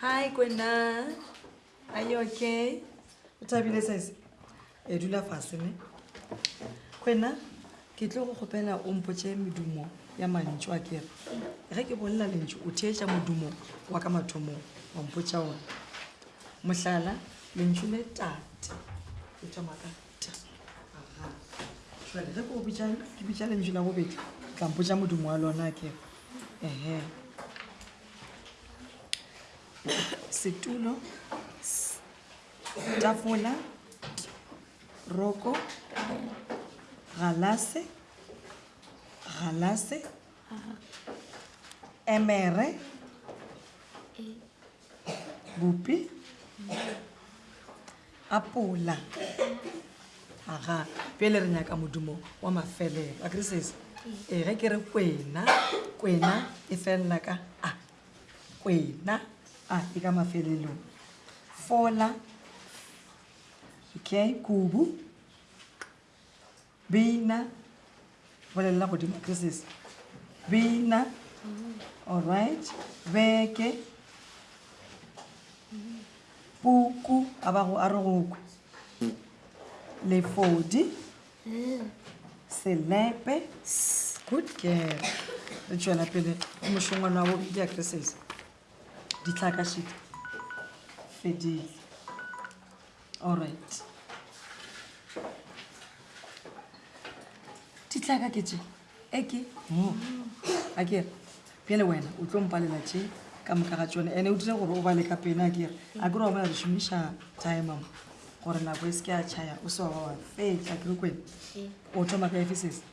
Hi, Kwena. Are you okay? O thabile sese? E dula fase ne. Kwena, ke tlo go gopela o mpotše medumo ya mantšu a kere. Ge ke bolela lentšu o theetša modumo wa ka mathomong wa mpotša ona. Mohlala, lentšu le tate le thoma ka ta. Aha. Jwale ge ko bitša ke bitša lentšu la bobedi, tla mpotša modumo wa lona ke ehe. Setulo, s, tafola, t, roko, r, galase, galase, emere, bupi apola aga pele re nyaka modumo wa mafelelo a kere sese ee ge ke re kwena kwena e felela ka a kwena a e ka mafelelong fola okay kubu Bina, bolelela godimo ke sese. Bina, all right. Beke, puku, a ba go a re go kwe. Lefodi, selepe, good girl. Re tšwela pele mošongwana wa bobedi ya ke sese. ditlhaka šit fedile allright ditlhaka ke tše e ke mo a kere pele wena o tlo mpalela tše ka moka ga tsone ande o dire gore o bale ka pena a kere a kere wa bona re šomiša timemo gore nako e se ke ya chaya o se wa ba wa fetsa kere kwene o thoma ka efesese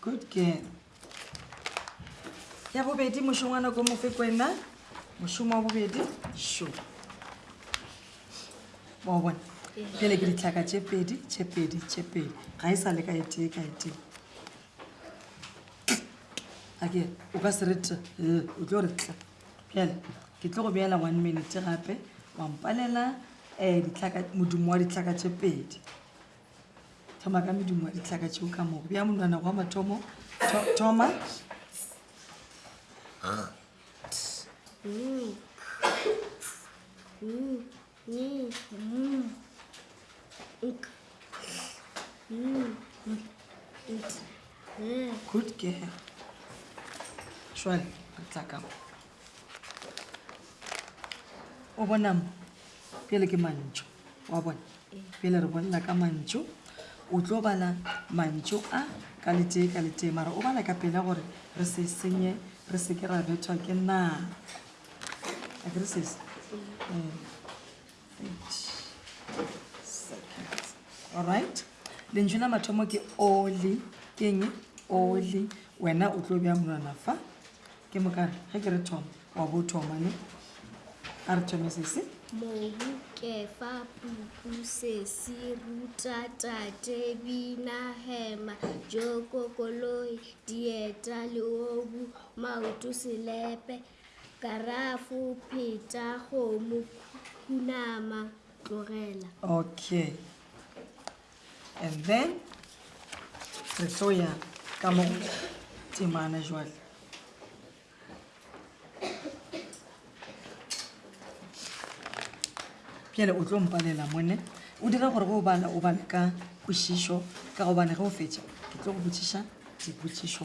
Good girl. Ya bobedi mošongwana ko mofe kwena mošomo wa bobedi šo wa bona pele ke ditlhaka tše pedi tše pedi tše pedi ga e sa le ka etee ka etee ake o ka se re t o tlo re tla bjale ke tlo go beela one minute gape wampalela um eh, ditlhaka modimo wa ditlhaka tše pedi thoma ka medumo wa ditlhaka tšeo ka mogo bja monwana gwa mathomo thoma good girl šwale re tla ka mo o bona mo pele ke mantšo wa bona pele re bolela ka mantšo o tlo bala mantšo a ka letee ka letee mara o bala ka pela gore re se senye re seke ra bethwa ke naa a kere sese um alright lentšu la mathomo ke oli ke eng oli wena o tlo bja monwana fa ke mokare ge ke re thoma wa bo thoma ne a re thome sese mobu kefa puku sesi ruta tate bina hema joko koloi dieta leobu maoto selepe Karafo, pheta, kgomo, khunama, tlogela. Okay. And then re tlo ya ka mo temana jwale. Pele o tlo mpalela mone. O dira gore go bala o bale ka kwešišo ka gobane ge o fetša ke tlo go botšiša dipotšišo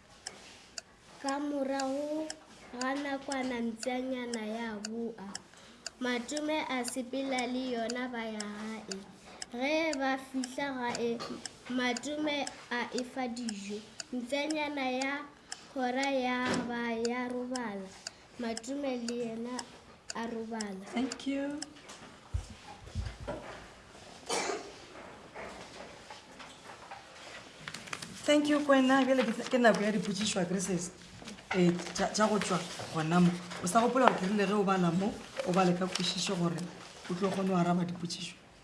Ka morago ga nakwana mpšanyana ya boa, Matome a sepela le yona ba ya gae. Ge ba fihla gae, Matome a e fa dijo. Mpšanyana ya kgora ya ba ya robala. Matume le yena a robala. Thank you. Thank you kwena bjale ke nako ya dipotsišo a kreses eh, tša go tšwa gona mo o sa gopola gore ke rile ge o bala mo o bale ka kwešišo gore o tlo kgone go araba dipotsišo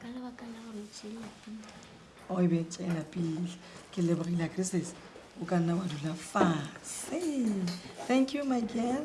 ka lebaka la gore tšelapele o e be tšelapele ke lebogile acrisis o ka nna wa dula fase thank you my girl